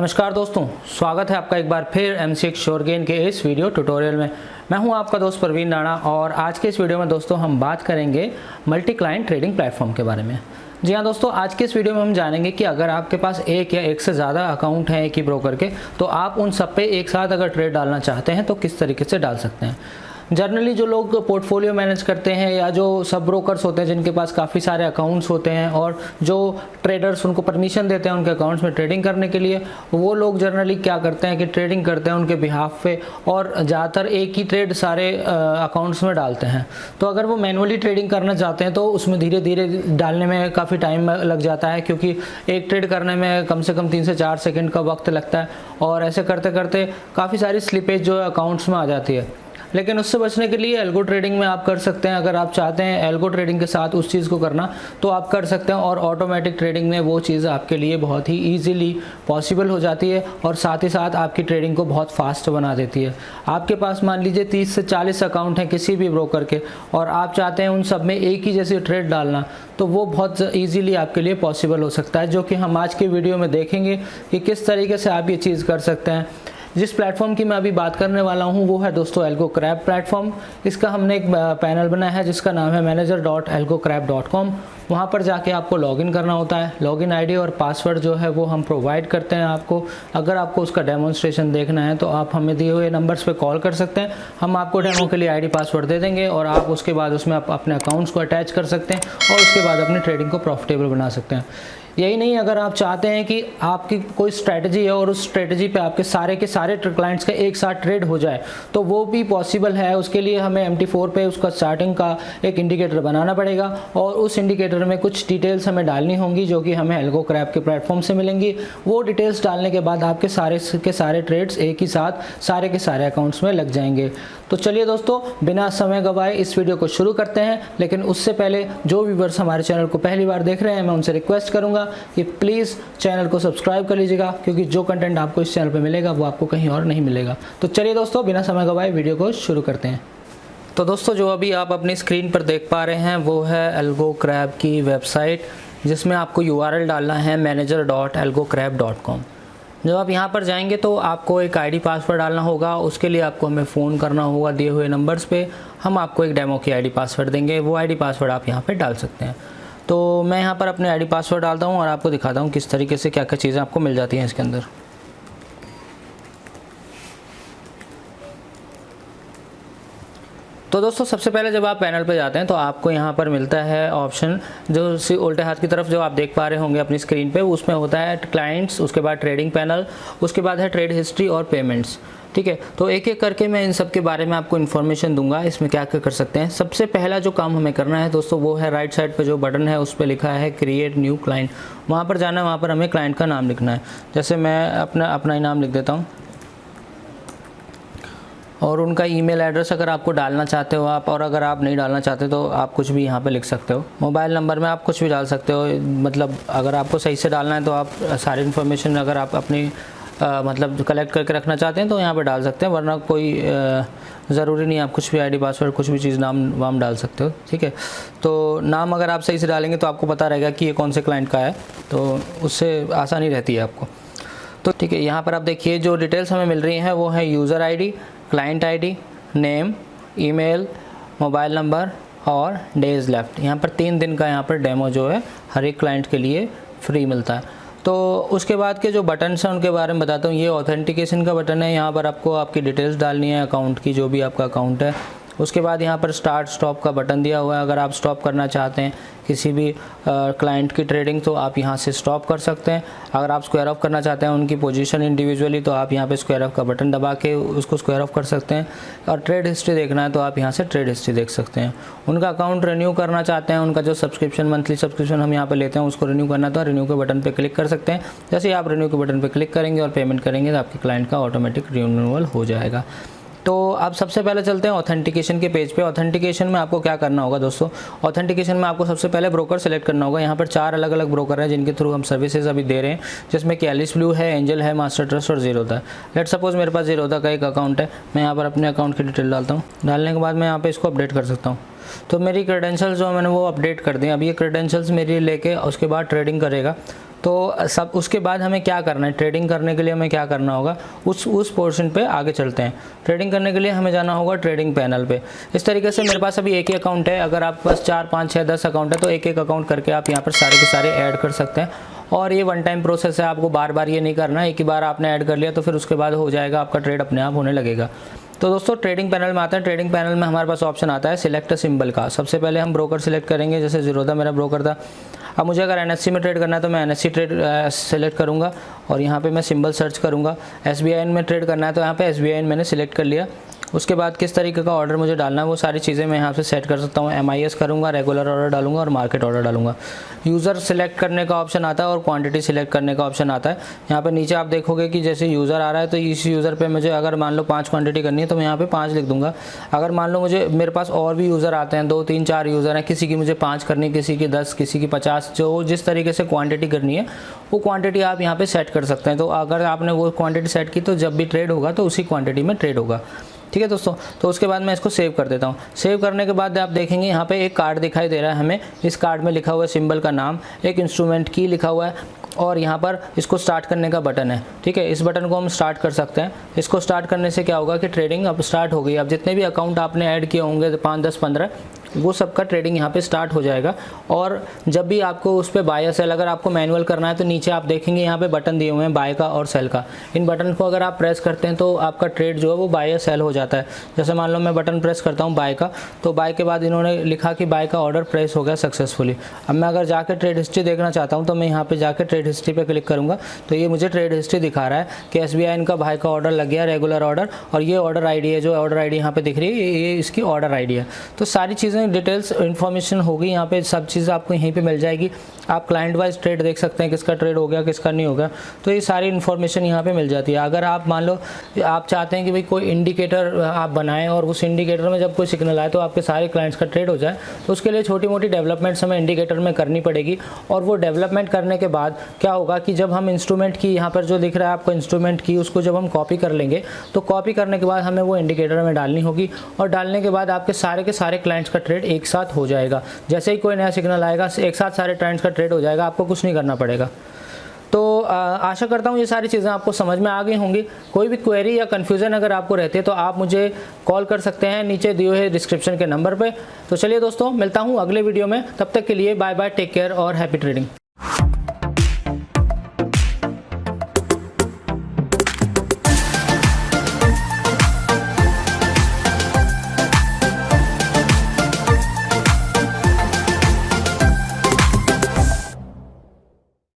नमस्कार दोस्तों, स्वागत है आपका एक बार फिर एम सी शोरगेन के इस वीडियो ट्यूटोरियल में। मैं हूँ आपका दोस्त प्रवीण राणा और आज के इस वीडियो में दोस्तों हम बात करेंगे मल्टी क्लाइंट ट्रेडिंग प्लेटफॉर्म के बारे में। जी हाँ दोस्तों, आज के इस वीडियो में हम जानेंगे कि अगर आपके पास एक या एक से ज़्यादा अकाउंट हैं एक ही ब्रोकर के तो आप उन सब पे एक साथ अगर ट्रेड डालना चाहते हैं तो किस तरीके से डाल सकते हैं। जनरली जो लोग पोर्टफोलियो मैनेज करते हैं या जो सब ब्रोकर्स होते हैं, जिनके पास काफ़ी सारे अकाउंट्स होते हैं और जो ट्रेडर्स उनको परमिशन देते हैं उनके अकाउंट्स में ट्रेडिंग करने के लिए, वो लोग जनरली क्या करते हैं कि ट्रेडिंग करते हैं उनके बिहाफ पे और ज़्यादातर एक ही ट्रेड सारे अकाउंट्स में डालते हैं। तो अगर वो मैनुअली ट्रेडिंग करना चाहते हैं तो उसमें धीरे धीरे डालने में काफ़ी टाइम लग जाता है, क्योंकि एक ट्रेड करने में कम से कम तीन से चार सेकेंड का वक्त लगता है और ऐसे करते करते काफ़ी सारी स्लिपेज जो है अकाउंट्स में आ जाती है। लेकिन उससे बचने के लिए एल्गो ट्रेडिंग में आप कर सकते हैं। अगर आप चाहते हैं एल्गो ट्रेडिंग के साथ उस चीज़ को करना तो आप कर सकते हैं और ऑटोमेटिक ट्रेडिंग में वो चीज़ आपके लिए बहुत ही ईजिली पॉसिबल हो जाती है और साथ ही साथ आपकी ट्रेडिंग को बहुत फास्ट बना देती है। आपके पास मान लीजिए तीस से चालीस अकाउंट हैं किसी भी ब्रोकर के और आप चाहते हैं उन सब में एक ही जैसे ट्रेड डालना तो वो बहुत ईजीली आपके लिए पॉसिबल हो सकता है, जो कि हम आज के वीडियो में देखेंगे कि किस तरीके से आप ये चीज़ कर सकते हैं। जिस प्लेटफॉर्म की मैं अभी बात करने वाला हूँ, वो है दोस्तों एल्गो क्रैप प्लेटफॉर्म। इसका हमने एक पैनल बनाया है, जिसका नाम है manager dot algo crap dot com वहाँ पर जाके आपको लॉगिन करना होता है। लॉगिन आईडी और पासवर्ड जो है, वो हम प्रोवाइड करते हैं आपको। अगर आपको उसका डेमोन्स्ट्रेशन देखना है तो आप हमें दिए हुए नंबर्स पे कॉल कर सकते हैं। हम आपको डेमो के लिए आईडी पासवर्ड दे देंगे और आप उसके बाद उसमें आप अपने अकाउंट्स को अटैच कर सकते हैं और उसके बाद अपनी ट्रेडिंग को प्रॉफिटेबल बना सकते हैं। यही नहीं, अगर आप चाहते हैं कि आपकी कोई स्ट्रैटेजी है और उस स्ट्रैटेजी पे आपके सारे के सारे क्लाइंट्स का एक साथ ट्रेड हो जाए तो वो भी पॉसिबल है। उसके लिए हमें एम टी पे उसका स्टार्टिंग का एक इंडिकेटर बनाना पड़ेगा और उस इंडिकेटर में कुछ डिटेल्स हमें डालनी होंगी जो कि हमें एल्गो क्रैप के प्लेटफॉर्म से मिलेंगी। वो डिटेल्स डालने के बाद आपके सारे के सारे ट्रेड्स एक ही साथ सारे के सारे अकाउंट्स में लग जाएँगे। तो चलिए दोस्तों, बिना समय गवाए इस वीडियो को शुरू करते हैं, लेकिन उससे पहले जो व्यूवर्स हमारे चैनल को पहली बार देख रहे हैं, मैं उनसे रिक्वेस्ट करूँगा कि प्लीज़ चैनल को सब्सक्राइब कर लीजिएगा, क्योंकि जो कंटेंट आपको इस चैनल पर मिलेगा, वो आपको कहीं और नहीं मिलेगा। तो चलिए दोस्तों, बिना समय गवाए वीडियो को शुरू करते हैं। तो दोस्तों, जो अभी आप अपनी स्क्रीन पर देख पा रहे हैं, वो है एल्गो क्रैब की वेबसाइट जिसमें आपको यूआरएल डालना है manager dot algo dot com जब आप यहाँ पर जाएँगे तो आपको एक आईडी पासवर्ड डालना होगा, उसके लिए आपको हमें फ़ोन करना होगा दिए हुए नंबर्स पे। हम आपको एक डेमो की आईडी पासवर्ड देंगे, वो आईडी पासवर्ड आप यहाँ पे डाल सकते हैं। तो मैं यहाँ पर अपने आईडी पासवर्ड डालता हूँ और आपको दिखाता हूँ किस तरीके से क्या क्या चीज़ें आपको मिल जाती हैं इसके अंदर। तो दोस्तों, सबसे पहले जब आप पैनल पर जाते हैं तो आपको यहाँ पर मिलता है ऑप्शन। जो उल्टे हाथ की तरफ़ जो आप देख पा रहे होंगे अपनी स्क्रीन पे, उसमें होता है क्लाइंट्स, उसके बाद ट्रेडिंग पैनल, उसके बाद है ट्रेड हिस्ट्री और पेमेंट्स। ठीक है? तो एक एक करके मैं इन सब के बारे में आपको इन्फॉर्मेशन दूँगा, इसमें क्या क्या कर सकते हैं। सबसे पहला जो काम हमें करना है दोस्तों, वो है राइट साइड पर जो बटन है, उस पर लिखा है क्रिएट न्यू क्लाइंट। वहाँ पर जाना है, वहाँ पर हमें क्लाइंट का नाम लिखना है। जैसे मैं अपना अपना ही नाम लिख देता हूँ। और उनका ईमेल एड्रेस अगर आपको डालना चाहते हो आप और अगर आप नहीं डालना चाहते तो आप कुछ भी यहाँ पे लिख सकते हो। मोबाइल नंबर में आप कुछ भी डाल सकते हो मतलब अगर आपको सही से डालना है तो आप सारी इन्फॉर्मेशन अगर आप अपनी आ, मतलब कलेक्ट करके रखना चाहते हैं तो यहाँ पे डाल सकते हैं वरना कोई ज़रूरी नहीं आप कुछ भी आईडी पासवर्ड कुछ भी चीज़ नाम वाम डाल सकते हो ठीक है? तो नाम अगर आप सही से डालेंगे तो आपको पता रहेगा कि ये कौन से क्लाइंट का है तो उससे आसानी रहती है आपको। तो ठीक है यहाँ पर आप देखिए जो डिटेल्स हमें मिल रही हैं वो है user ID client ID name email mobile number और डेज़ लेफ़्ट यहाँ पर तीन दिन का यहाँ पर डेमो जो है, हर एक क्लाइंट के लिए फ्री मिलता है। तो उसके बाद के जो बटन हैं, उनके बारे में बताता हूँ। ये ऑथेंटिकेशन का बटन है। यहाँ पर आपको आपकी डिटेल्स डालनी है अकाउंट की, जो भी आपका अकाउंट है उसके बाद यहाँ पर स्टार्ट स्टॉप का बटन दिया हुआ है। अगर आप स्टॉप करना चाहते हैं किसी भी क्लाइंट की ट्रेडिंग तो आप यहाँ से स्टॉप कर सकते हैं। अगर आप स्क्वायर ऑफ़ करना चाहते हैं उनकी पोजीशन इंडिविजुअली तो आप यहाँ पे स्क्वायर ऑफ़ का बटन दबा के उसको स्क्वायर ऑफ़ कर सकते हैं। और ट्रेड हिस्ट्री देखना है तो आप यहाँ से ट्रेड हिस्ट्री देख सकते हैं। उनका अकाउंट रिन्यू करना चाहते हैं, उनका जो सब्सक्रिप्शन मंथली सब्सक्रिप्शन हम यहाँ पर लेते हैं, उसको रिन्यू करना तो रिन्यू के बटन पर क्लिक कर सकते हैं। जैसे आप रिन्यू के बटन पर क्लिक करेंगे और पेमेंट करेंगे तो आपके क्लाइंट का ऑटोमेटिक रिन्यूअल हो जाएगा। तो आप सबसे पहले चलते हैं ऑथेंटिकेशन के पेज पे। ऑथेंटिकेशन में आपको क्या करना होगा दोस्तों? ऑथेंटिकेशन में आपको सबसे पहले ब्रोकर सेलेक्ट करना होगा। यहाँ पर चार अलग अलग ब्रोकर हैं जिनके थ्रू हम सर्विसेज़ अभी दे रहे हैं, जिसमें कि एलिस ब्लू है एंजल है मास्टर ट्रस्ट और ज़ीरो था। लेट सपोज़ मेरे पास ज़ीरो का एक अकाउंट है। मैं यहाँ पर अपने अकाउंट की डिटेल डालता हूँ। डालने के बाद मैं यहाँ पर इसको अपडेट कर सकता हूँ। तो मेरी क्रेडेंशियल्स जो मैंने वो अपडेट कर दी। अभी ये क्रेडेंशियल्स मेरी लेके उसके बाद ट्रेडिंग करेगा। तो सब उसके बाद हमें क्या करना है? ट्रेडिंग करने के लिए हमें क्या करना होगा? उस उस पोर्शन पे आगे चलते हैं। ट्रेडिंग करने के लिए हमें जाना होगा ट्रेडिंग पैनल पे। इस तरीके से मेरे पास अभी एक ही अकाउंट है। अगर आप पास चार, पाँच छः दस अकाउंट है तो एक एक अकाउंट करके आप यहाँ पर सारे के सारे ऐड कर सकते हैं। और ये वन टाइम प्रोसेस है। आपको बार बार ये नहीं करना एक ही बार आपने ऐड कर लिया तो फिर उसके बाद हो जाएगा। आपका ट्रेड अपने आप होने लगेगा। तो दोस्तों ट्रेडिंग पैनल में आते हैं। ट्रेडिंग पैनल में हमारे पास ऑप्शन आता है सिलेक्ट सिंबल का। सबसे पहले हम ब्रोकर सिलेक्ट करेंगे। जैसे जीरोदा मेरा ब्रोकर था। अब मुझे अगर एनएससी में ट्रेड करना है तो मैं एनएससी ट्रेड सेलेक्ट करूँगा और यहाँ पर मैं सिंबल सर्च करूँगा। एस में ट्रेड करना है तो यहाँ पर एस मैंने सिलेक्ट कर लिया। उसके बाद किस तरीके का ऑर्डर मुझे डालना है, वो सारी चीज़ें मैं यहाँ से सेट कर सकता हूँ। एम आई एस करूँगा रेगुलर ऑर्डर डालूँगा और मार्केट ऑर्डर डालूँगा। यूज़र सेलेक्ट करने का ऑप्शन आता है और क्वांटिटी सिलेक्ट करने का ऑप्शन आता है। यहाँ पे नीचे आप देखोगे कि जैसे यूज़र आ रहा है तो इस यूज़र पर मुझे अगर मान लो पाँच क्वांटिटी करनी है तो मैं यहाँ पे पाँच लिख दूँगा। अगर मान लो मुझे, मेरे पास और भी यूज़र आते हैं, दो, तीन, चार यूज़र हैं, किसी की मुझे पाँच करनी किसी की दस, किसी की पचास, जो जिस तरीके से क्वान्टिटी करनी है, वो क्वान्टिटी आप यहाँ पर सेट कर सकते हैं। तो अगर आपने वो क्वान्टिटी सेट की तो जब भी ट्रेड होगा तो उसी क्वान्टिटी में ट्रेड होगा। ठीक है दोस्तों? तो उसके बाद मैं इसको सेव कर देता हूँ। सेव करने के बाद आप देखेंगे यहाँ पे एक कार्ड दिखाई दे रहा है हमें। इस कार्ड में लिखा हुआ है सिंबल का नाम, एक इंस्ट्रूमेंट की लिखा हुआ है और यहाँ पर इसको स्टार्ट करने का बटन है। ठीक है? इस बटन को हम स्टार्ट कर सकते हैं। इसको स्टार्ट करने से क्या होगा कि ट्रेडिंग अब स्टार्ट हो गई अब जितने भी अकाउंट आपने ऐड किए होंगे, पाँच, दस, पंद्रह वो सबका ट्रेडिंग यहाँ पे स्टार्ट हो जाएगा। और जब भी आपको उस पर बाय या सेल अगर आपको मैनुअल करना है तो नीचे आप देखेंगे यहाँ पे बटन दिए हुए हैं बाय का और सेल का। इन बटन को अगर आप प्रेस करते हैं तो आपका ट्रेड जो है वो बाय या सेल हो जाता है। जैसे मान लो मैं बटन प्रेस करता हूँ बाय का तो बाय के बाद इन्होंने लिखा कि बाय का ऑर्डर प्रेस हो गया सक्सेसफुली अब मैं अगर जाकर ट्रेड हिस्ट्री देखना चाहता हूँ तो मैं यहाँ पर जाकर ट्रेड हिस्ट्री पर क्लिक करूँगा। तो ये मुझे ट्रेड हिस्ट्री दिखा रहा है कि एस इनका बाय का ऑर्डर लग गया रेगुलर ऑर्डर और ये ऑर्डर आईडी है, जो ऑर्डर आई डी यहाँ पे दिख रही है, ये इसकी ऑर्डर आईडी है। तो सारी चीज़ें डिटेल्स इन्फॉर्मेशन होगी, यहाँ पे सब चीज़ आपको यहीं पे मिल जाएगी। आप क्लाइंट वाइज ट्रेड देख सकते हैं, किसका ट्रेड हो गया, किसका नहीं हो गया। तो ये सारी इन्फॉर्मेशन यहाँ पे मिल जाती है। अगर आप मान लो, आप चाहते हैं कि भाई कोई इंडिकेटर आप बनाएँ और उस इंडिकेटर में जब कोई सिग्नल आए तो आपके सारे क्लाइंट्स का ट्रेड हो जाए तो उसके लिए छोटी मोटी डेवलपमेंट्स हमें इंडिकेटर में करनी पड़ेगी। और वो डेवलपमेंट करने के बाद क्या होगा कि जब हम इंस्ट्रूमेंट की, यहाँ पर जो दिख रहा है आपको इंस्ट्रूमेंट की, उसको जब हम कॉपी कर लेंगे तो कॉपी करने के बाद हमें वो इंडिकेटर में डालनी होगी। और डालने के बाद आपके सारे के सारे क्लाइंट्स का ट्रेड एक साथ हो जाएगा। जैसे ही कोई नया सिग्नल आएगा, एक साथ सारे ट्रेंड्स का ट्रेड हो जाएगा, आपको कुछ नहीं करना पड़ेगा। तो आशा करता हूँ ये सारी चीज़ें आपको समझ में आ गई होंगी। कोई भी क्वेरी या कन्फ्यूज़न अगर आपको रहती है तो आप मुझे कॉल कर सकते हैं नीचे दिए हुए डिस्क्रिप्शन के नंबर पे। तो चलिए दोस्तों, मिलता हूँ अगले वीडियो में। तब तक के लिए बाय बाय टेक केयर और हैप्पी ट्रेडिंग